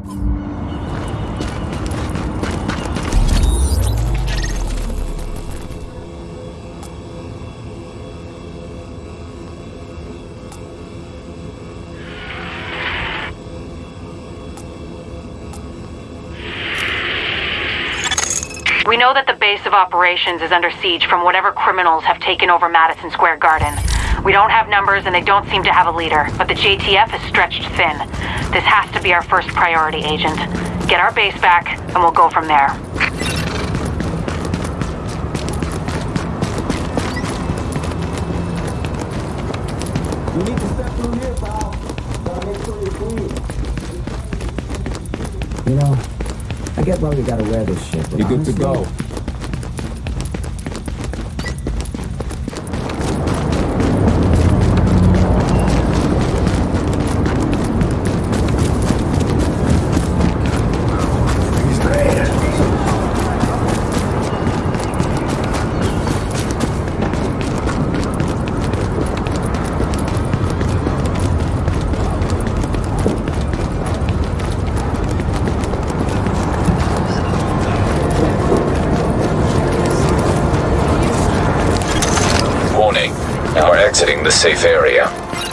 We know that the base of operations is under siege from whatever criminals have taken over Madison Square Garden. We don't have numbers and they don't seem to have a leader, but the JTF is stretched thin. This has to be our first priority, Agent. Get our base back, and we'll go from there. You need to step through here, pal. Gotta make sure you're clean. You know, I get why we gotta wear this shit. but You're good to go. Warning. You are exiting the safe area.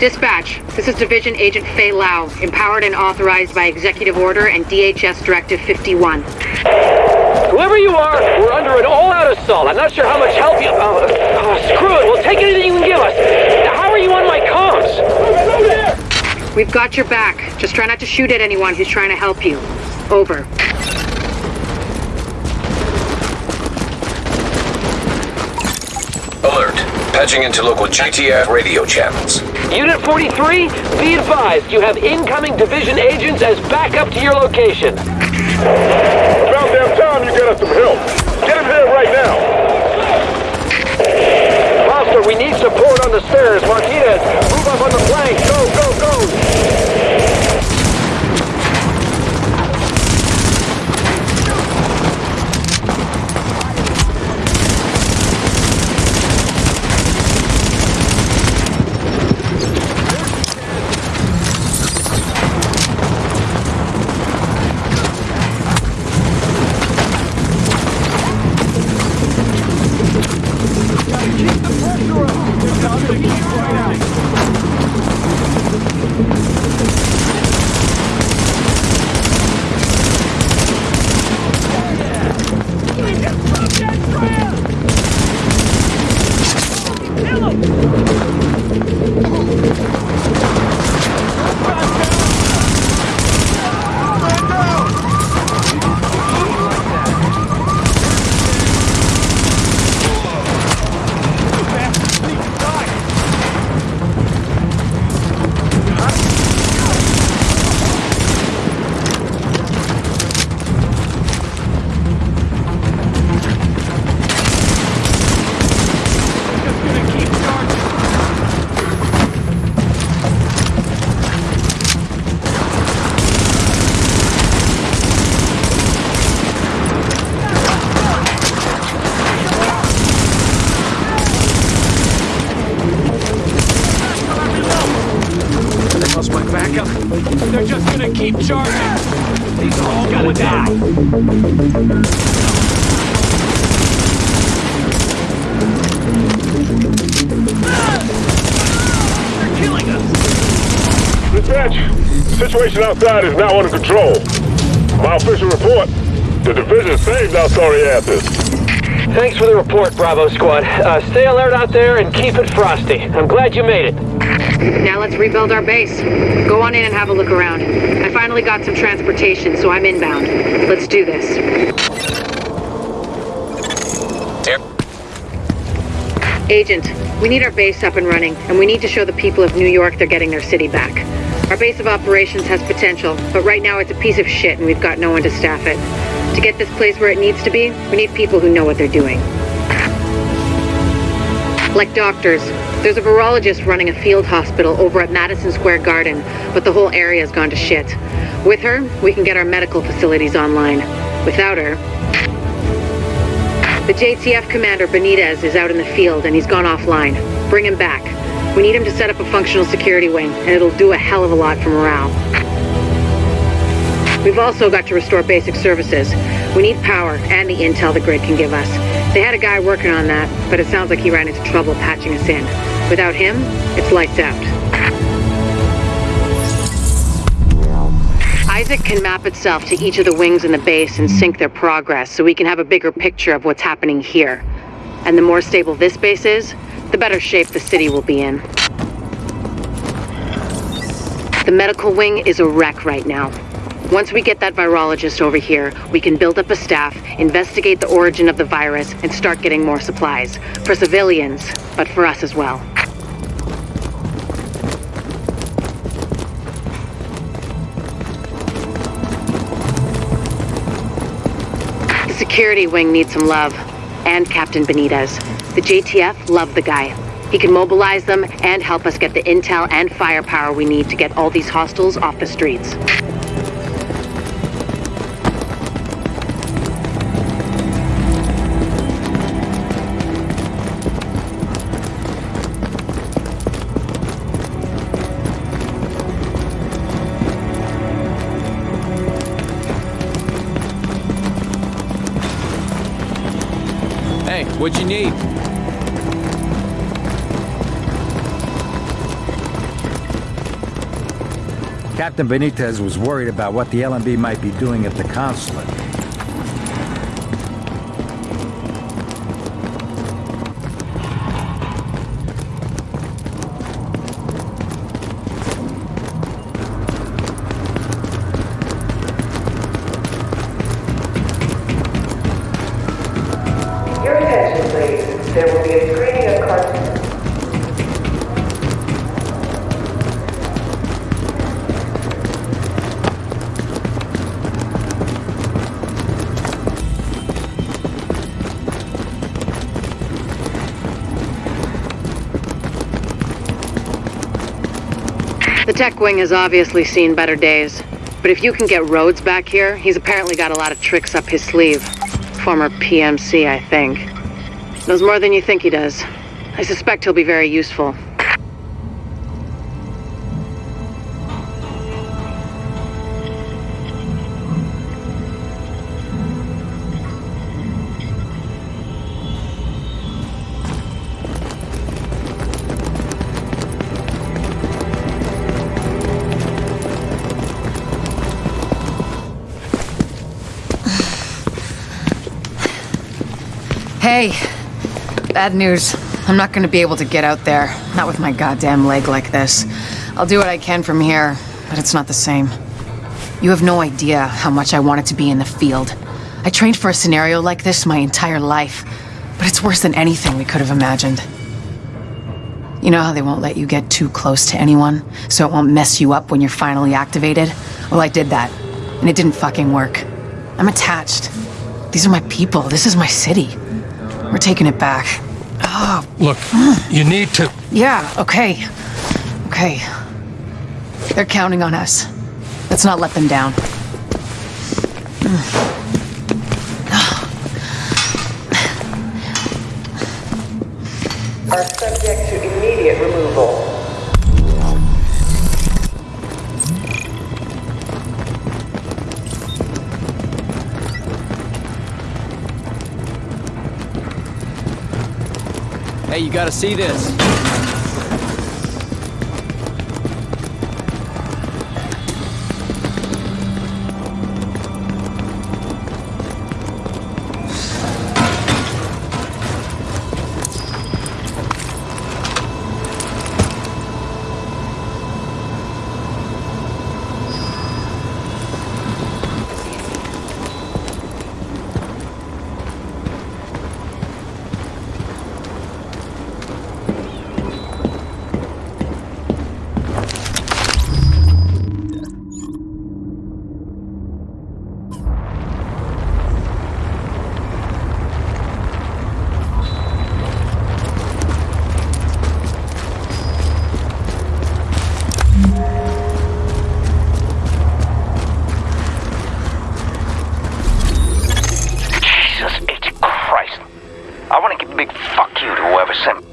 Dispatch, this is Division Agent Faye Lau, empowered and authorized by Executive Order and DHS Directive 51. Whoever you are, we're under an all-out assault. I'm not sure how much help you... Oh, oh, screw it. We'll take anything you can give us. How are you on my comms? We've got your back. Just try not to shoot at anyone who's trying to help you. Over. Alert. Patching into local JTF radio channels. Unit 43, be advised you have incoming division agents as backup to your location. Situation outside is now under control. My official report, the division saved our sorry asses. Thanks for the report, Bravo Squad. Uh, stay alert out there and keep it frosty. I'm glad you made it. Now let's rebuild our base. Go on in and have a look around. I finally got some transportation, so I'm inbound. Let's do this. Air- Agent, we need our base up and running, and we need to show the people of New York they're getting their city back. Our base of operations has potential, but right now it's a piece of shit and we've got no one to staff it. To get this place where it needs to be, we need people who know what they're doing. Like doctors. There's a virologist running a field hospital over at Madison Square Garden, but the whole area's gone to shit. With her, we can get our medical facilities online. Without her, the JTF commander Benitez is out in the field and he's gone offline. Bring him back. We need him to set up a functional security wing, and it'll do a hell of a lot for morale. We've also got to restore basic services. We need power and the intel the grid can give us. They had a guy working on that, but it sounds like he ran into trouble patching us in. Without him, it's lights out. ISAC can map itself to each of the wings in the base and sync their progress so we can have a bigger picture of what's happening here. And the more stable this base is, the better shape the city will be in. The medical wing is a wreck right now. Once we get that virologist over here, we can build up a staff, investigate the origin of the virus, and start getting more supplies. For civilians, but for us as well. The security wing needs some love. And Captain Benitez. The JTF love the guy. He can mobilize them and help us get the intel and firepower we need to get all these hostiles off the streets. Hey, what'd you need? Captain Benitez was worried about what the LMB might be doing at the consulate. The tech wing has obviously seen better days. But if you can get Rhodes back here, he's apparently got a lot of tricks up his sleeve. Former PMC, I think. Knows more than you think he does. I suspect he'll be very useful. Hey, bad news. I'm not gonna be able to get out there. Not with my goddamn leg like this. I'll do what I can from here, but it's not the same. You have no idea how much I wanted to be in the field. I trained for a scenario like this my entire life, but it's worse than anything we could have imagined. You know how they won't let you get too close to anyone, so it won't mess you up when you're finally activated? Well, I did that, and it didn't fucking work. I'm attached. These are my people. This is my city. We're taking it back. Oh, Look, you need to. yeah, okay. Okay. They're counting on us. Let's not let them down. Are subject to immediate removal. You gotta see this. Big fuck you to whoever sent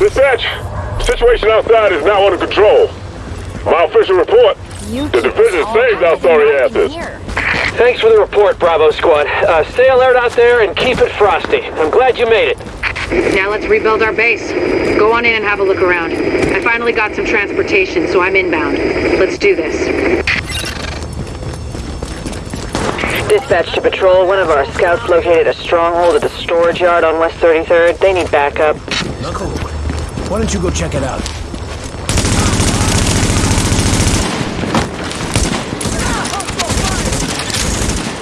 Dispatch, situation outside is now under control. My official report, the division saved our sorry asses. Thanks for the report, Bravo Squad. Uh, stay alert out there and keep it frosty. I'm glad you made it. Now let's rebuild our base. Go on in and have a look around. I finally got some transportation, so I'm inbound. Let's do this. Dispatch to patrol. One of our scouts located a stronghold at the storage yard on West 33rd. They need backup. Cool. Why don't you go check it out?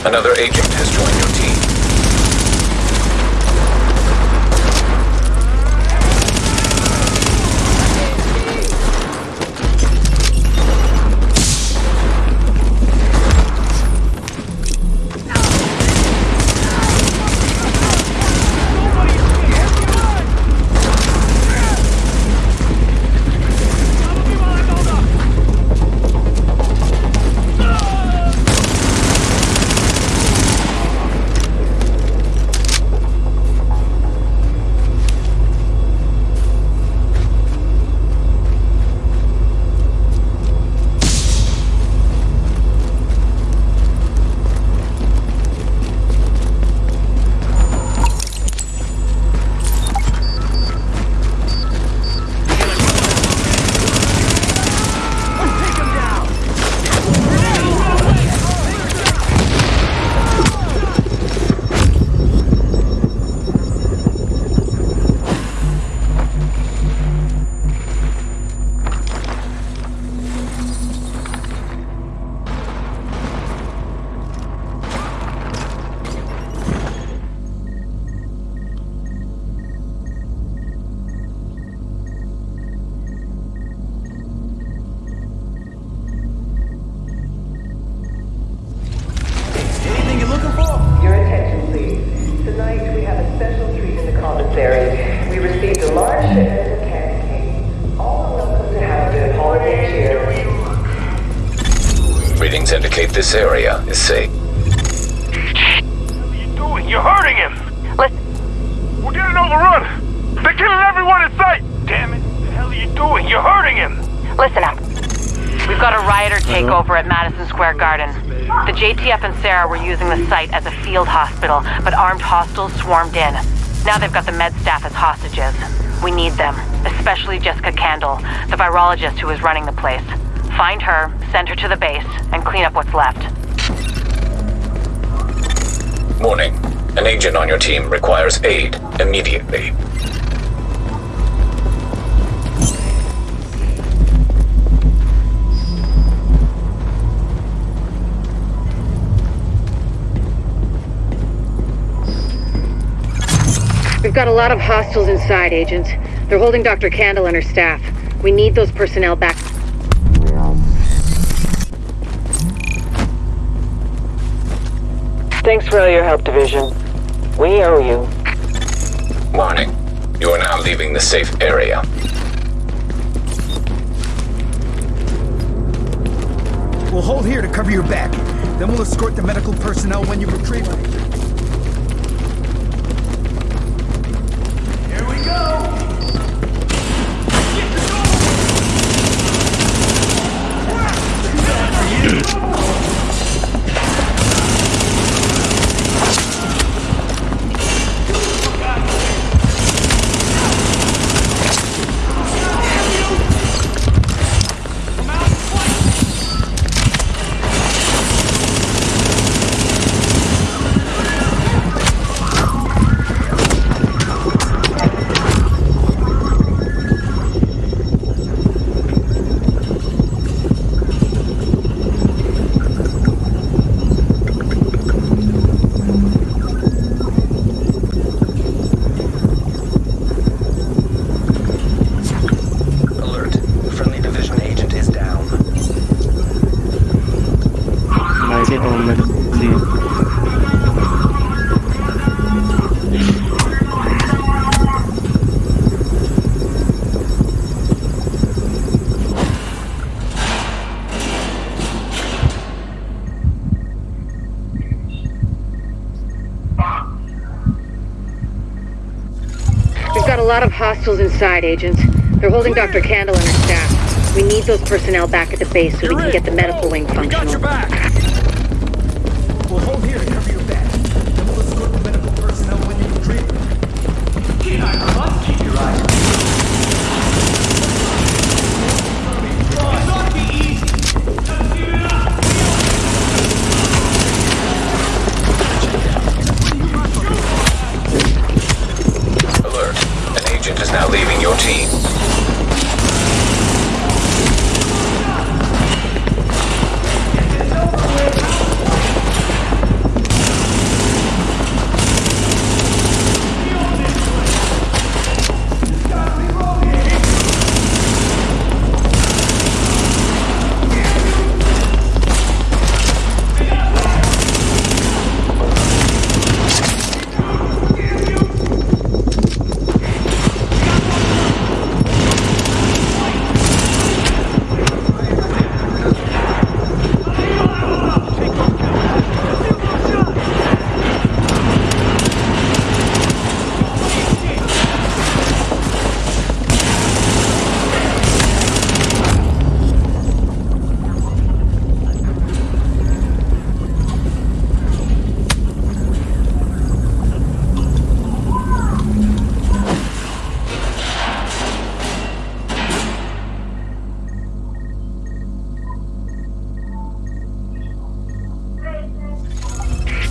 Another agent has joined your team. Listen up. We've got a rioter uh-huh. takeover at Madison Square Garden. The JTF and CERA were using the site as a field hospital, but armed hostiles swarmed in. Now they've got the med staff as hostages. We need them, especially Jessica Kandel, the virologist who is running the place. Find her, send her to the base, and clean up what's left. Warning. An agent on your team requires aid immediately. We've got a lot of hostiles inside, Agent. They're holding Dr. Kandel and her staff. We need those personnel back. Thanks for all your help, Division. We owe you. Warning. You are now leaving the safe area. We'll hold here to cover your back. Then we'll escort the medical personnel when you retrieve them. Inside, Agent. They're holding Dr. Kandel and her staff. We need those personnel back at the base so we can get the medical wing functional.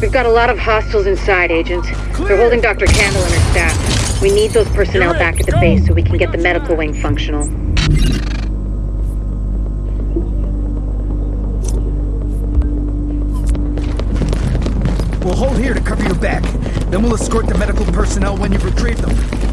We've got a lot of hostiles inside, Agent. They're holding Dr. Kandel and her staff. We need those personnel back at the base so we can get the medical wing functional. We'll hold here to cover your back. Then we'll escort the medical personnel when you retrieve them.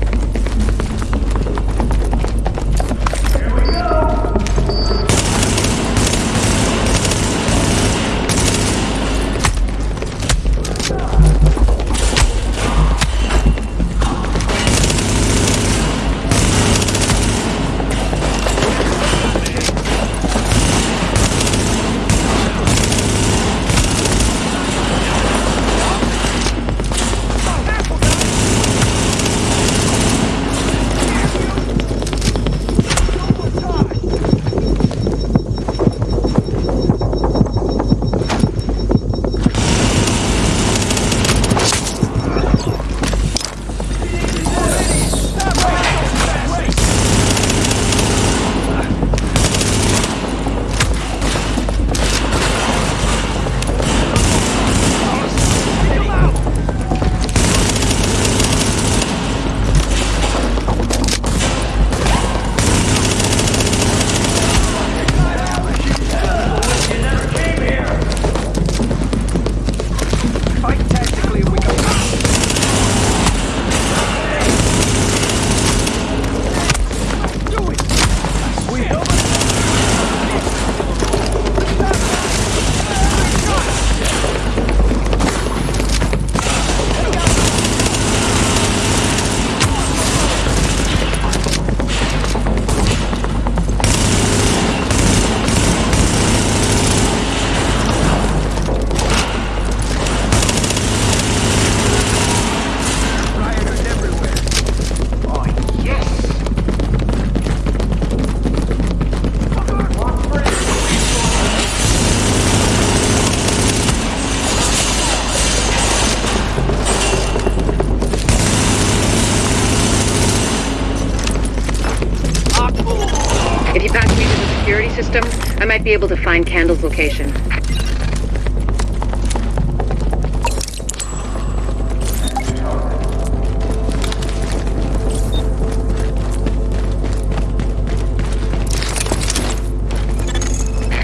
Be able to find Kandel's location.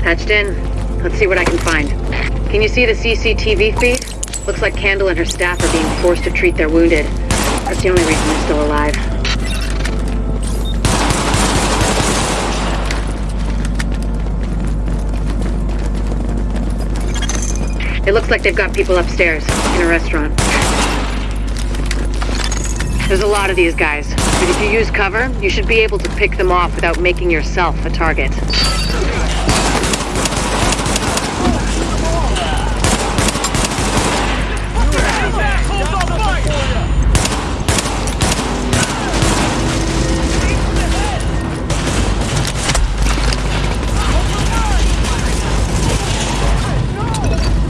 Patched in. Let's see what I can find. Can you see the CCTV feed? Looks like Kandel and her staff are being forced to treat their wounded. That's the only reason they're still alive. It looks like they've got people upstairs, in a restaurant. There's a lot of these guys, but if you use cover, you should be able to pick them off without making yourself a target.